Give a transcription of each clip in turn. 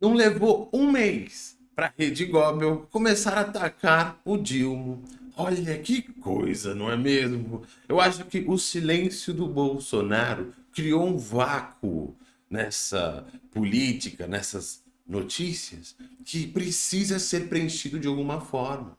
Não levou um mês para a Rede Gobel começar a atacar o Dilma. Olha que coisa, não é mesmo? Eu acho que o silêncio do Bolsonaro criou um vácuo nessa política, nessas notícias, que precisa ser preenchido de alguma forma.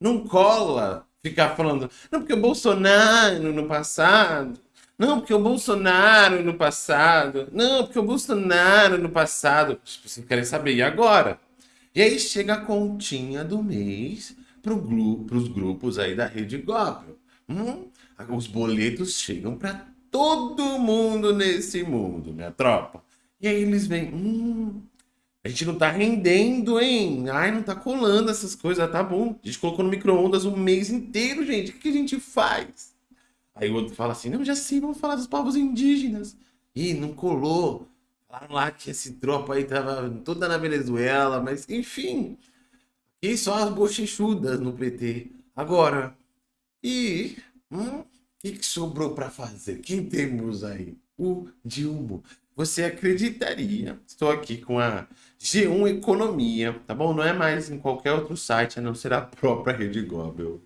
Não cola ficar falando, não, porque o Bolsonaro no passado, não, porque o Bolsonaro no passado, não, porque o Bolsonaro no passado. Vocês querem saber, e agora? E aí chega a continha do mês para os grupos aí da Rede Goblin. Hum, os boletos chegam para todo mundo nesse mundo, minha tropa. E aí eles vêm, hum, a gente não tá rendendo, hein? Ai, não tá colando essas coisas, tá bom. A gente colocou no micro-ondas um mês inteiro, gente. O que a gente faz? Aí o outro fala assim, não, já sei, vamos falar dos povos indígenas. Ih, não colou. Falaram lá que esse tropa aí tava toda na Venezuela, mas enfim. E só as bochechudas no PT. Agora, e hum, o que, que sobrou para fazer? Quem temos aí? O Dilma. Você acreditaria? Estou aqui com a G1 Economia, tá bom? Não é mais em qualquer outro site, a não ser a própria Rede Global.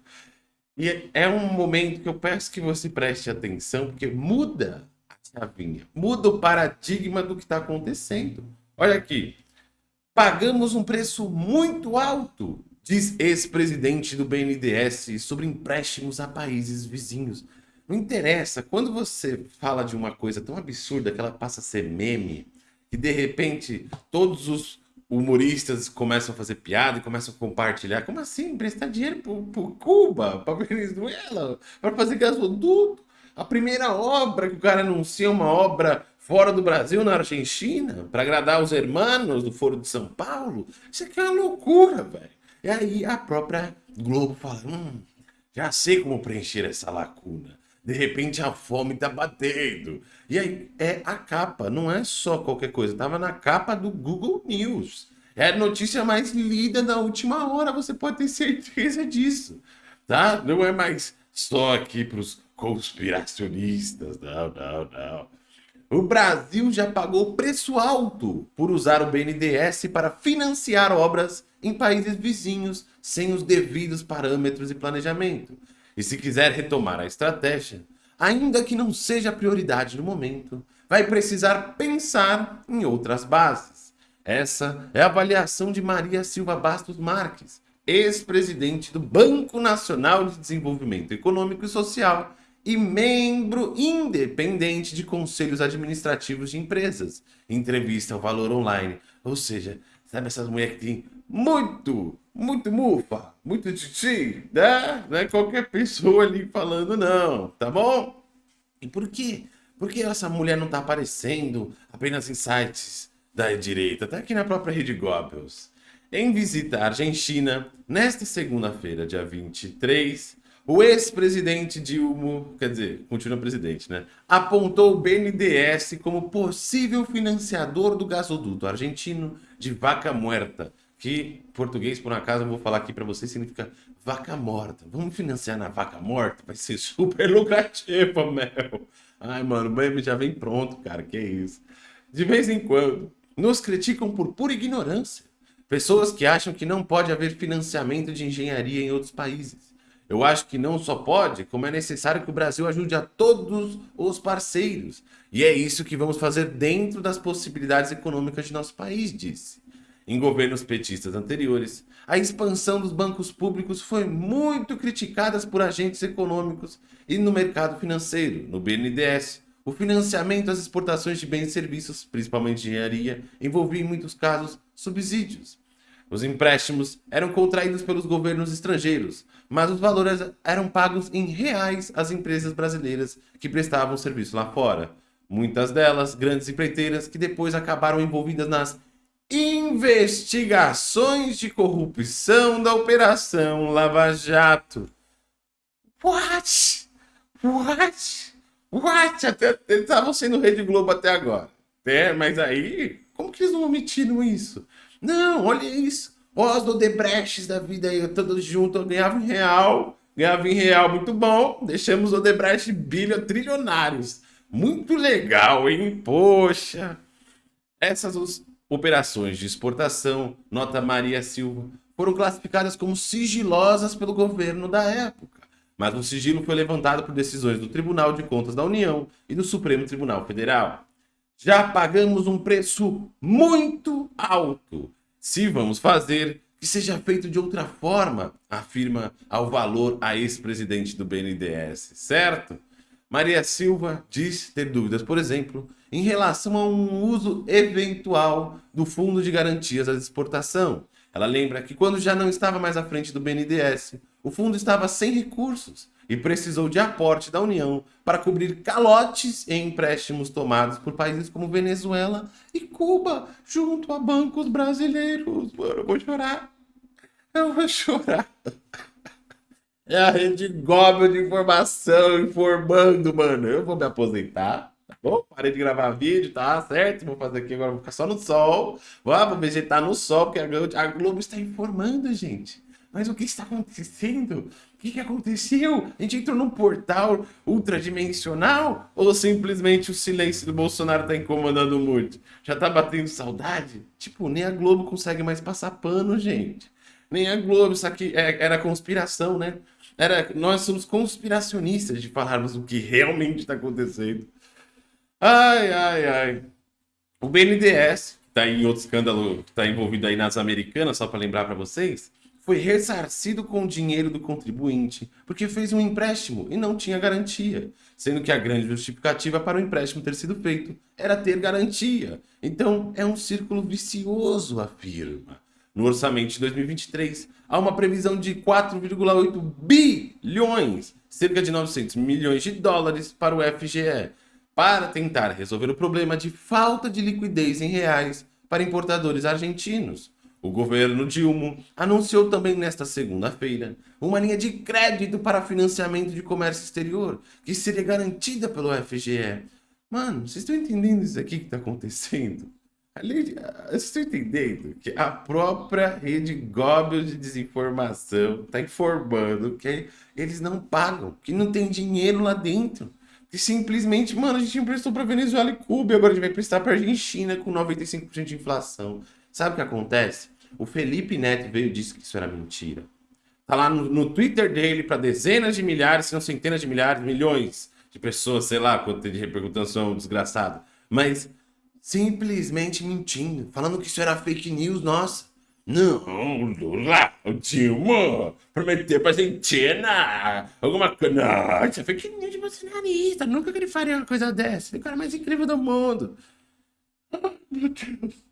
E é um momento que eu peço que você preste atenção, porque muda a chavinha, muda o paradigma do que está acontecendo. Olha aqui, pagamos um preço muito alto, diz ex-presidente do BNDES sobre empréstimos a países vizinhos. Não interessa, quando você fala de uma coisa tão absurda que ela passa a ser meme, que de repente todos os humoristas começam a fazer piada e começam a compartilhar. Como assim? Emprestar dinheiro para Cuba, para Venezuela, para fazer gasoduto? A primeira obra que o cara anuncia é uma obra fora do Brasil, na Argentina, para agradar os hermanos do Foro de São Paulo. Isso aqui é uma loucura, velho. E aí a própria Globo fala, hum, já sei como preencher essa lacuna. De repente a fome tá batendo. E aí é a capa, não é só qualquer coisa. Tava na capa do Google News. É a notícia mais lida da última hora, você pode ter certeza disso. Tá? Não é mais só aqui para os conspiracionistas. Não, não, não. O Brasil já pagou preço alto por usar o BNDES para financiar obras em países vizinhos sem os devidos parâmetros e planejamento. E se quiser retomar a estratégia, ainda que não seja prioridade no momento, vai precisar pensar em outras bases. Essa é a avaliação de Maria Silva Bastos Marques, ex-presidente do Banco Nacional de Desenvolvimento Econômico e Social e membro independente de conselhos administrativos de empresas. Entrevista ao Valor Online. Ou seja, sabe essas mulheres que têm muito muito mufa, muito titi, né? Não é qualquer pessoa ali falando não, tá bom? E por quê? Porque essa mulher não tá aparecendo apenas em sites da direita, tá aqui na própria Rede Goebbels. Em visita à Argentina, nesta segunda-feira, dia 23, o ex-presidente Dilma, quer dizer, continua presidente, né? Apontou o BNDES como possível financiador do gasoduto argentino de Vaca Muerta, que português, por acaso, eu vou falar aqui para vocês, significa vaca morta. Vamos financiar na vaca morta? Vai ser super lucrativo, meu. Ai, mano, o meme já vem pronto, cara, que isso. De vez em quando, nos criticam por pura ignorância. Pessoas que acham que não pode haver financiamento de engenharia em outros países. Eu acho que não só pode, como é necessário que o Brasil ajude a todos os parceiros. E é isso que vamos fazer dentro das possibilidades econômicas de nosso país, disse. Em governos petistas anteriores, a expansão dos bancos públicos foi muito criticada por agentes econômicos e no mercado financeiro, no BNDES. O financiamento às exportações de bens e serviços, principalmente engenharia, envolvia em muitos casos subsídios. Os empréstimos eram contraídos pelos governos estrangeiros, mas os valores eram pagos em reais às empresas brasileiras que prestavam serviço lá fora. Muitas delas, grandes empreiteiras, que depois acabaram envolvidas nas investigações de corrupção da Operação Lava Jato. What? What? What? Até, eles estavam sendo Rede Globo até agora. É, mas aí, como que eles não omitiram isso? Não, olha isso. Os Odebrechts da vida aí, todos juntos, ganhavam em real, ganhavam em real, muito bom. Deixamos Odebrecht bilha trilionários. Muito legal, hein? Poxa. Essas operações de exportação, nota Maria Silva, foram classificadas como sigilosas pelo governo da época. Mas o sigilo foi levantado por decisões do Tribunal de Contas da União e do Supremo Tribunal Federal. Já pagamos um preço muito alto. Se vamos fazer, que seja feito de outra forma, afirma ao valor a ex-presidente do BNDES, certo? Maria Silva diz ter dúvidas, por exemplo, em relação a um uso eventual do Fundo de Garantias à Exportação. Ela lembra que quando já não estava mais à frente do BNDES, o fundo estava sem recursos e precisou de aporte da União para cobrir calotes em empréstimos tomados por países como Venezuela e Cuba, junto a bancos brasileiros. Mano, eu vou chorar. Eu vou chorar. É a rede Goblin de informação informando, mano. Eu vou me aposentar, tá bom? Parei de gravar vídeo, tá certo? Vou fazer aqui agora, vou ficar só no sol. Vou vegetar no sol, porque a Globo está informando, gente. Mas o que está acontecendo? O que, que aconteceu? A gente entrou num portal ultradimensional? Ou simplesmente o silêncio do Bolsonaro está incomodando muito? Já tá batendo saudade? Tipo, nem a Globo consegue mais passar pano, gente. Nem a Globo, isso aqui é, era conspiração, né? Era, nós somos conspiracionistas de falarmos o que realmente está acontecendo. Ai, ai, ai. O BNDES, que está em outro escândalo, está envolvido aí nas americanas, só para lembrar para vocês, foi ressarcido com o dinheiro do contribuinte, porque fez um empréstimo e não tinha garantia, sendo que a grande justificativa para o empréstimo ter sido feito era ter garantia. Então, é um círculo vicioso, afirma. No orçamento de 2023, há uma previsão de 4,8 bilhões, cerca de 900 milhões de dólares para o FGE, para tentar resolver o problema de falta de liquidez em reais para importadores argentinos. O governo Dilma anunciou também nesta segunda-feira uma linha de crédito para financiamento de comércio exterior, que seria garantida pelo FGE. Mano, vocês estão entendendo isso aqui que está acontecendo? Vocês estão entendendo que a própria rede Goebbels de desinformação está informando que eles não pagam, que não tem dinheiro lá dentro. Que simplesmente, mano, a gente emprestou para Venezuela e Cuba agora a gente vai prestar para Argentina com 95% de inflação. Sabe o que acontece? O Felipe Neto veio e disse que isso era mentira. Tá lá no, no Twitter dele para dezenas de milhares, se não centenas de milhares, milhões de pessoas, sei lá quanto de repercussão desgraçada. Mas simplesmente mentindo, falando que isso era fake news, nossa. Não, Lula, o Dilma prometeu pra Argentina alguma coisa. Não, isso é fake news de bolsonarista. Nunca que ele faria uma coisa dessa. Ele é o cara mais incrível do mundo. Deus. meu Deus,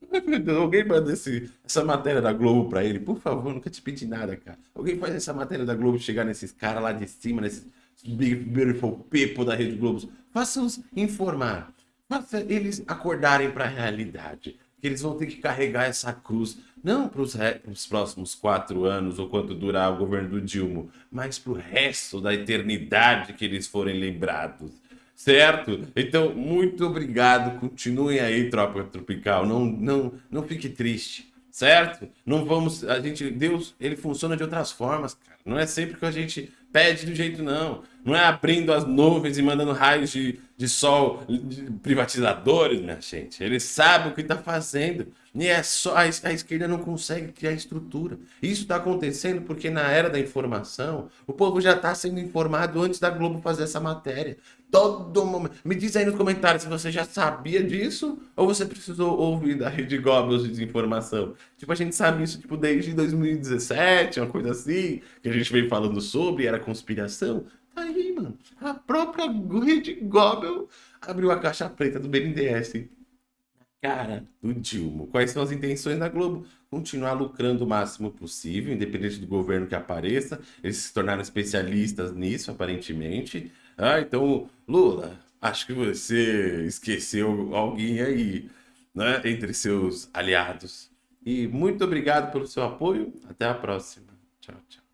alguém manda esse, essa matéria da Globo pra ele, por favor, nunca te pedi nada, cara. Alguém faz essa matéria da Globo chegar nesses caras lá de cima, nesses big, beautiful people da Rede Globo. Faça-os informar. Faça eles acordarem para a realidade. Que eles vão ter que carregar essa cruz, não para os próximos quatro anos ou quanto durar o governo do Dilma, mas para o resto da eternidade que eles forem lembrados. Certo? Então, muito obrigado. Continuem aí, Tropa Tropical. Não, não, não fique triste certo? Não vamos, a gente, Deus, ele funciona de outras formas, cara. Não é sempre que a gente pede do jeito não. Não é abrindo as nuvens e mandando raios de, de sol de privatizadores, minha gente. Ele sabe o que está fazendo. E é só a, a esquerda não consegue criar estrutura. Isso está acontecendo porque na era da informação, o povo já está sendo informado antes da Globo fazer essa matéria. Todo momento. Me diz aí nos comentários se você já sabia disso ou você precisou ouvir da Rede Goebbels de desinformação. Tipo, a gente sabe isso tipo, desde 2017, uma coisa assim, que a gente veio falando sobre, era conspiração. Tá aí, mano. A própria Rede Goebbels abriu a caixa preta do BNDES cara do Dilma. Quais são as intenções da Globo? Continuar lucrando o máximo possível, independente do governo que apareça. Eles se tornaram especialistas nisso, aparentemente. Ah, então, Lula, acho que você esqueceu alguém aí, né, entre seus aliados. E muito obrigado pelo seu apoio. Até a próxima. Tchau, tchau.